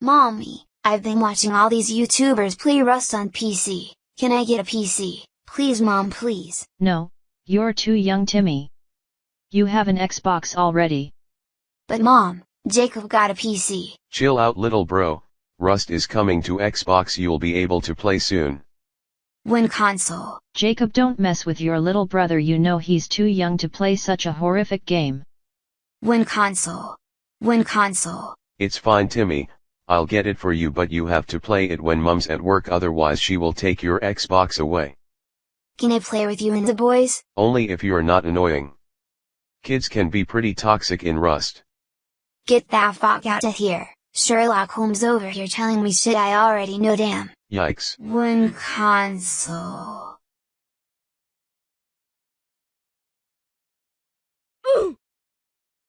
Mommy, I've been watching all these YouTubers play Rust on PC, can I get a PC? Please mom please. No, you're too young Timmy. You have an Xbox already. But mom, Jacob got a PC. Chill out little bro, Rust is coming to Xbox you'll be able to play soon. When console? Jacob don't mess with your little brother you know he's too young to play such a horrific game. When console? When console? It's fine Timmy, I'll get it for you but you have to play it when mom's at work otherwise she will take your Xbox away. Can I play with you and the boys? Only if you're not annoying. Kids can be pretty toxic in Rust. Get that fuck out of here. Sherlock Holmes over here telling me shit I already know damn. Yikes. One console.